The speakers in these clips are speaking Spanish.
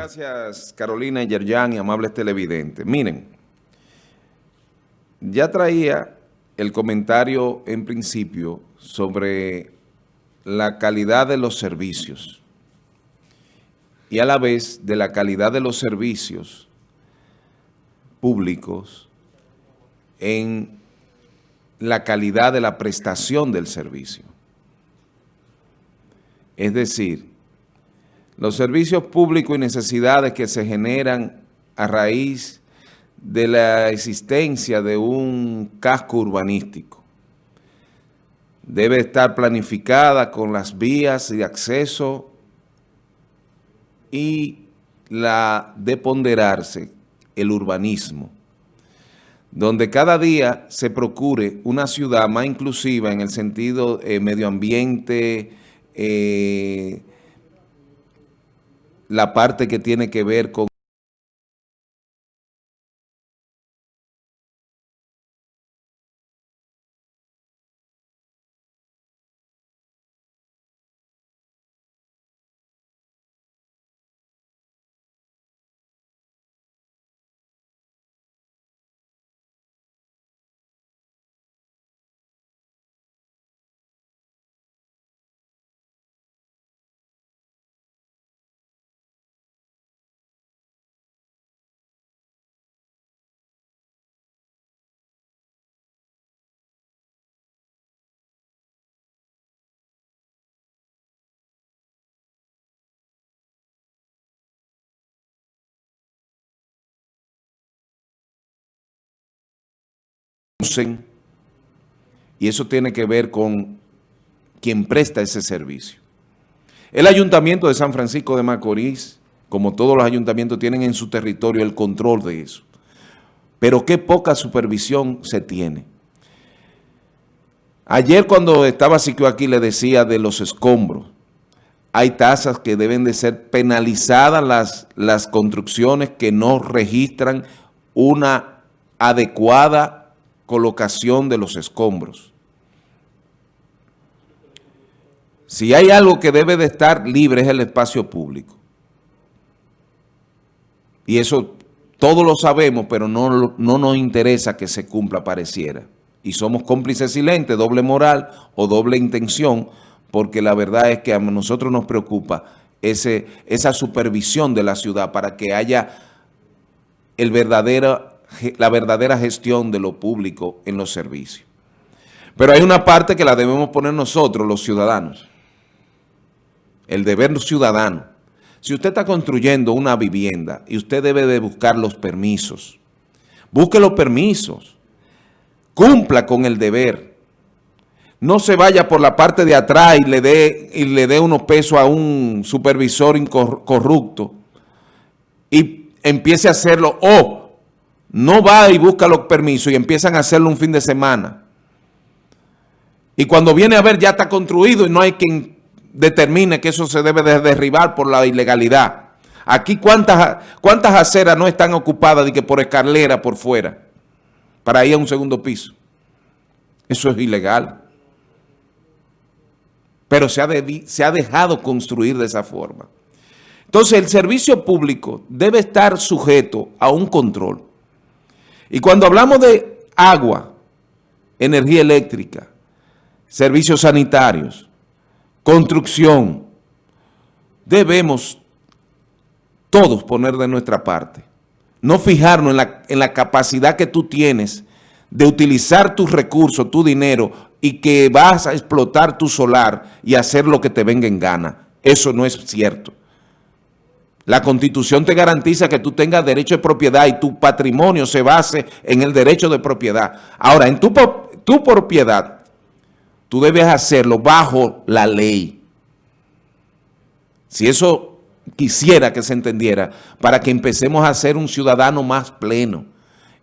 Gracias Carolina Yerjan y amables televidentes. Miren, ya traía el comentario en principio sobre la calidad de los servicios y a la vez de la calidad de los servicios públicos en la calidad de la prestación del servicio. Es decir, los servicios públicos y necesidades que se generan a raíz de la existencia de un casco urbanístico. Debe estar planificada con las vías de acceso y la de ponderarse el urbanismo, donde cada día se procure una ciudad más inclusiva en el sentido eh, medio ambiente, eh, la parte que tiene que ver con y eso tiene que ver con quien presta ese servicio. El Ayuntamiento de San Francisco de Macorís, como todos los ayuntamientos, tienen en su territorio el control de eso. Pero qué poca supervisión se tiene. Ayer cuando estaba Siquio aquí le decía de los escombros. Hay tasas que deben de ser penalizadas las, las construcciones que no registran una adecuada colocación de los escombros. Si hay algo que debe de estar libre es el espacio público. Y eso todos lo sabemos, pero no, no nos interesa que se cumpla, pareciera. Y somos cómplices silentes, doble moral o doble intención, porque la verdad es que a nosotros nos preocupa ese, esa supervisión de la ciudad para que haya el verdadero la verdadera gestión de lo público en los servicios. Pero hay una parte que la debemos poner nosotros, los ciudadanos. El deber ciudadano. Si usted está construyendo una vivienda y usted debe de buscar los permisos, busque los permisos, cumpla con el deber. No se vaya por la parte de atrás y le dé, y le dé unos pesos a un supervisor corrupto y empiece a hacerlo. No va y busca los permisos y empiezan a hacerlo un fin de semana. Y cuando viene a ver ya está construido y no hay quien determine que eso se debe de derribar por la ilegalidad. Aquí cuántas, cuántas aceras no están ocupadas de que por escalera por fuera para ir a un segundo piso. Eso es ilegal. Pero se ha, se ha dejado construir de esa forma. Entonces el servicio público debe estar sujeto a un control. Y cuando hablamos de agua, energía eléctrica, servicios sanitarios, construcción, debemos todos poner de nuestra parte. No fijarnos en la, capacidad que tú tienes de utilizar tus recursos, tu dinero, y que vas a explotar tu solar y hacer lo que te venga en gana. Eso no es cierto. La Constitución te garantiza que tú tengas derecho de propiedad y tu patrimonio se base en el derecho de propiedad. Ahora, en tu, tu propiedad, tú debes hacerlo bajo la ley. Si eso quisiera que se entendiera, para que empecemos a ser un ciudadano más pleno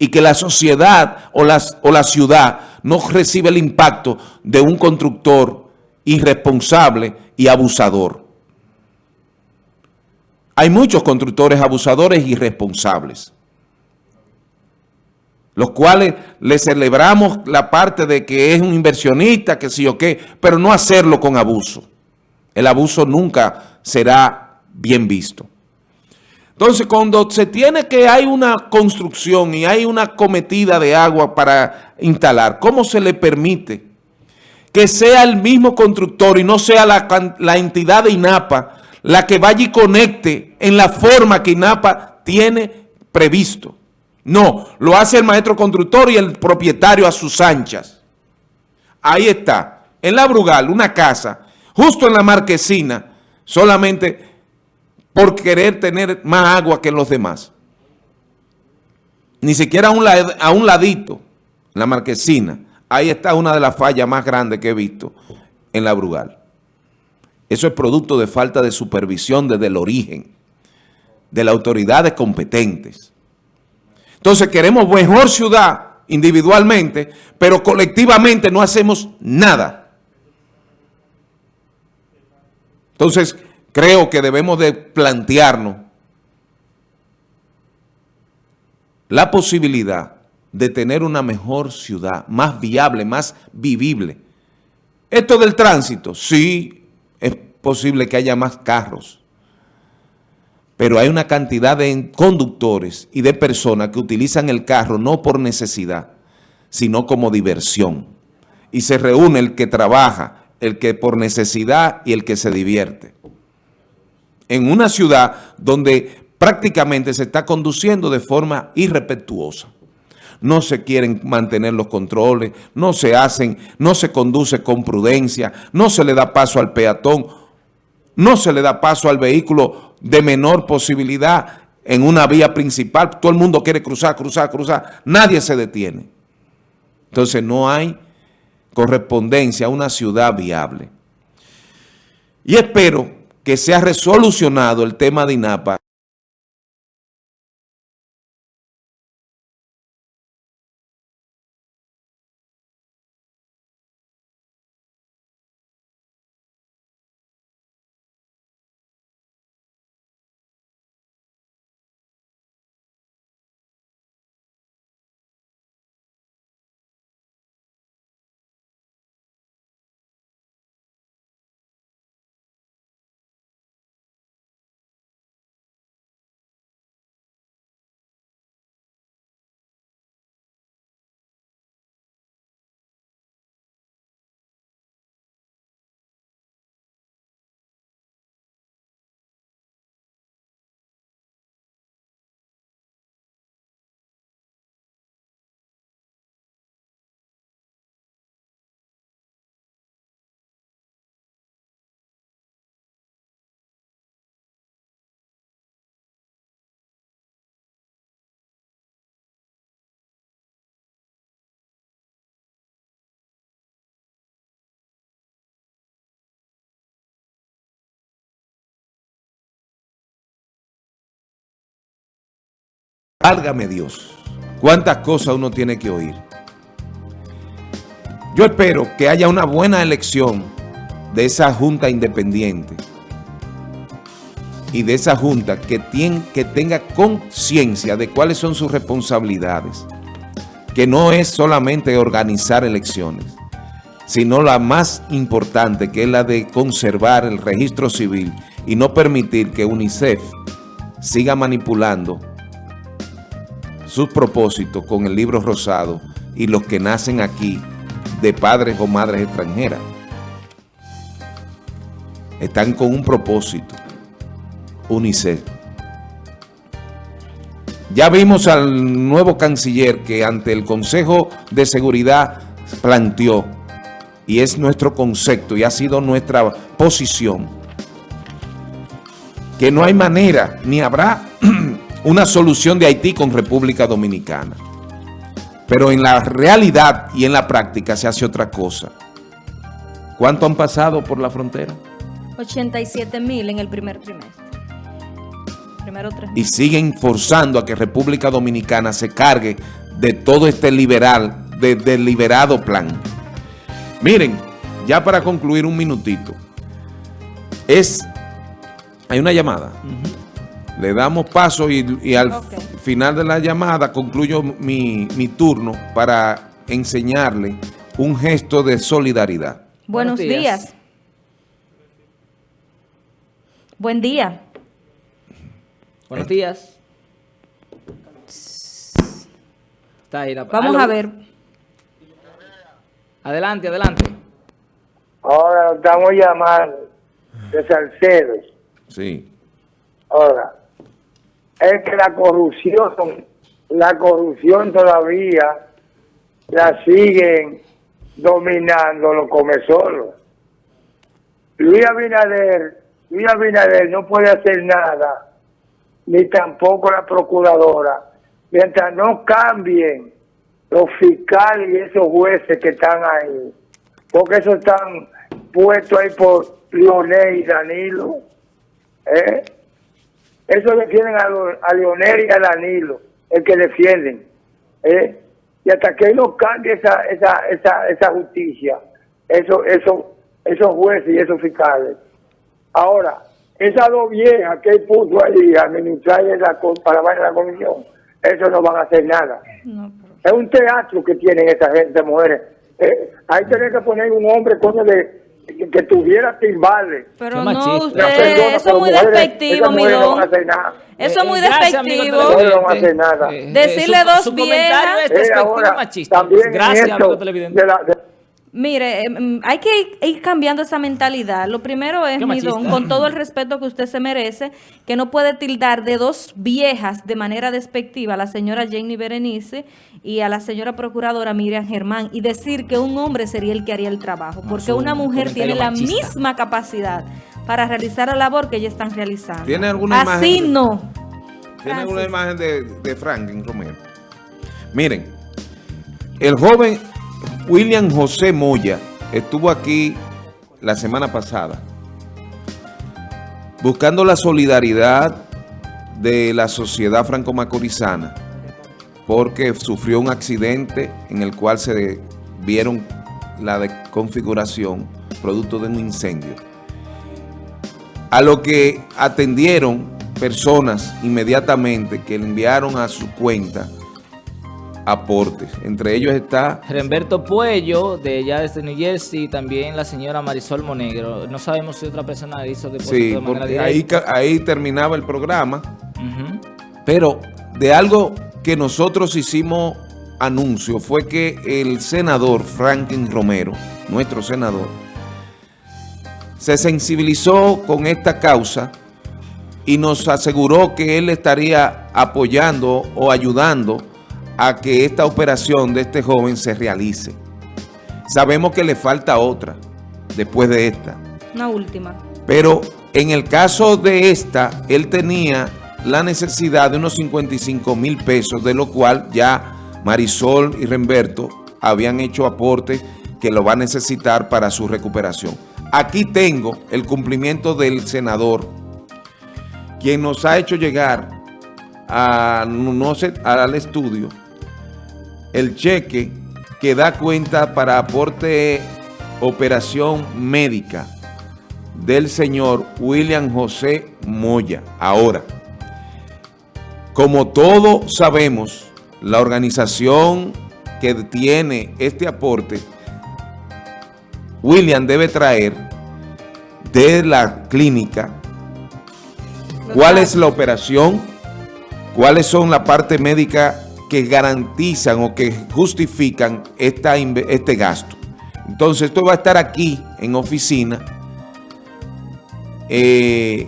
y que la sociedad o, o la ciudad no reciba el impacto de un constructor irresponsable y abusador. Hay muchos constructores abusadores y irresponsables, los cuales le celebramos la parte de que es un inversionista, que sí o qué, pero no hacerlo con abuso. El abuso nunca será bien visto. Entonces, cuando se tiene que hay una construcción y hay una cometida de agua para instalar, ¿cómo se le permite que sea el mismo constructor y no sea la, la entidad de INAPA la que vaya y conecte en la forma que INAPA tiene previsto? No, lo hace el maestro constructor y el propietario a sus anchas. Ahí está, en la Brugal, una casa, justo en la marquesina, solamente por querer tener más agua que los demás. Ni siquiera a un, a un ladito, la marquesina. Ahí está una de las fallas más grandes que he visto en la Brugal. Eso es producto de falta de supervisión desde el origen, de las autoridades competentes. Entonces queremos mejor ciudad individualmente, pero colectivamente no hacemos nada. Entonces, creo que debemos de plantearnos la posibilidad de tener una mejor ciudad, más viable, más vivible. Esto del tránsito, sí, posible que haya más carros, pero hay una cantidad de conductores y de personas que utilizan el carro no por necesidad, sino como diversión. Y se reúne el que trabaja, el que por necesidad y el que se divierte. En una ciudad donde prácticamente se está conduciendo de forma irrespetuosa. No se quieren mantener los controles, no se hacen, no se conduce con prudencia, no se le da paso al peatón, no se le da paso al vehículo de menor posibilidad en una vía principal. Todo el mundo quiere cruzar, cruzar, cruzar. Nadie se detiene. Entonces no hay correspondencia a una ciudad viable. Y espero que sea resolucionado el tema de INAPA Válgame Dios, cuántas cosas uno tiene que oír. Yo espero que haya una buena elección de esa junta independiente y de esa junta que, que tenga conciencia de cuáles son sus responsabilidades, que no es solamente organizar elecciones, sino la más importante que es la de conservar el registro civil y no permitir que UNICEF siga manipulando sus propósitos con el libro rosado y los que nacen aquí de padres o madres extranjeras. Están con un propósito, UNICEF. Ya vimos al nuevo canciller que ante el Consejo de Seguridad planteó, y es nuestro concepto y ha sido nuestra posición, que no hay manera ni habrá una solución de Haití con República Dominicana. Pero en la realidad y en la práctica se hace otra cosa. ¿Cuánto han pasado por la frontera? 87 mil en el primer trimestre. Primero tres. Y siguen forzando a que República Dominicana se cargue de todo este liberal, de, deliberado plan. Miren, ya para concluir un minutito. Es, hay una llamada. Le damos paso y, al final de la llamada concluyo mi, turno para enseñarle un gesto de solidaridad. Buenos, días. Buen día. Buenos días. Está ahí la... Vamos Aló. a ver. Adelante, adelante. Ahora nos estamos llamando de Salcedo. Sí. Ahora, es que la corrupción, la corrupción todavía la siguen dominando los comesolos. Luis Abinader, Luis Abinader no puede hacer nada, ni tampoco la procuradora, mientras no cambien los fiscales y esos jueces que están ahí, porque esos están puestos ahí por Leonel y Danilo. ¿eh? Eso defienden a, Lo- a Leonel y a Danilo, el que defienden. ¿eh? Y hasta que no cambie esa, esa, esa, esa justicia, eso, eso, esos jueces y esos fiscales. Ahora, esas dos viejas que él puso ahí a administrar la, para la la comisión, eso no van a hacer nada. No, pero- Es un teatro que tienen esa gente, mujeres. Eh, ahí tenés que poner un hombre, coño, de, que, que tuviera timbales. Pero no, usted, Ya, perdona, eso pero es muy mujeres- despectivo, no hacer nada. Eso es muy Eh, amigo despectivo. No van a hacer nada. Decirle su- dos su comentario viejas. es Eh, despectivo ahora, machista. también Gracias, amigo televidente. de la- de- Mire, eh, mm, hay que ir, cambiando esa mentalidad. Lo primero es, Midón, machista. con todo el respeto que usted se merece, que no puede tildar de dos viejas de manera despectiva a la señora Jenny Berenice y a la señora procuradora Miriam Germán y decir que un hombre sería el que haría el trabajo, porque una mujer tiene la misma capacidad para realizar la labor que ellas están realizando. ¿Tiene alguna Así imagen? no. Tiene una sí. imagen de, de Franklin Romero. Miren, el joven William José Moya estuvo aquí la semana pasada buscando la solidaridad de la sociedad franco-macorizana porque sufrió un accidente en el cual se vieron la desconfiguración producto de un incendio. A lo que atendieron personas inmediatamente que le enviaron a su cuenta aportes. Entre ellos está, Remberto Puello, de allá desde New Jersey, y también la señora Marisol Monegro. No sabemos si otra persona hizo depósito sí, de manera porque ahí, directa. ca- ahí terminaba el programa, pero de algo que nosotros hicimos anuncio fue que el senador Franklin Romero, nuestro senador, se sensibilizó con esta causa y nos aseguró que él estaría apoyando o ayudando a que esta operación de este joven se realice. Sabemos que le falta otra después de esta, Una última. pero en el caso de esta, él tenía la necesidad de unos 55 mil pesos, de lo cual ya Marisol y Remberto habían hecho aportes que lo va a necesitar para su recuperación. Aquí tengo el cumplimiento del senador, quien nos ha hecho llegar a, no sé, al estudio el cheque que da cuenta para aporte operación médica del señor William José Moya. Ahora, como todos sabemos, la organización que tiene este aporte, William debe traer de la clínica cuál es la operación, cuáles son la parte médica que garantizan o que justifican esta, este gasto. Entonces, esto va a estar aquí en oficina. Eh,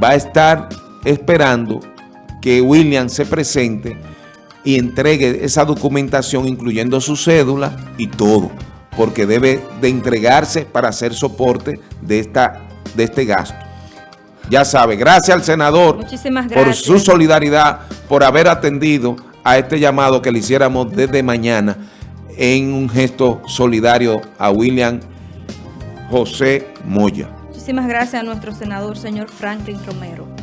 va a estar esperando que William se presente y entregue esa documentación, incluyendo su cédula y todo, porque debe de entregarse para hacer soporte de, esta, de este gasto. Ya sabe, gracias al senador Muchísimas por su solidaridad, por haber atendido a este llamado que le hiciéramos desde mañana en un gesto solidario a William José Moya. Muchísimas gracias a nuestro senador, señor Franklin Romero.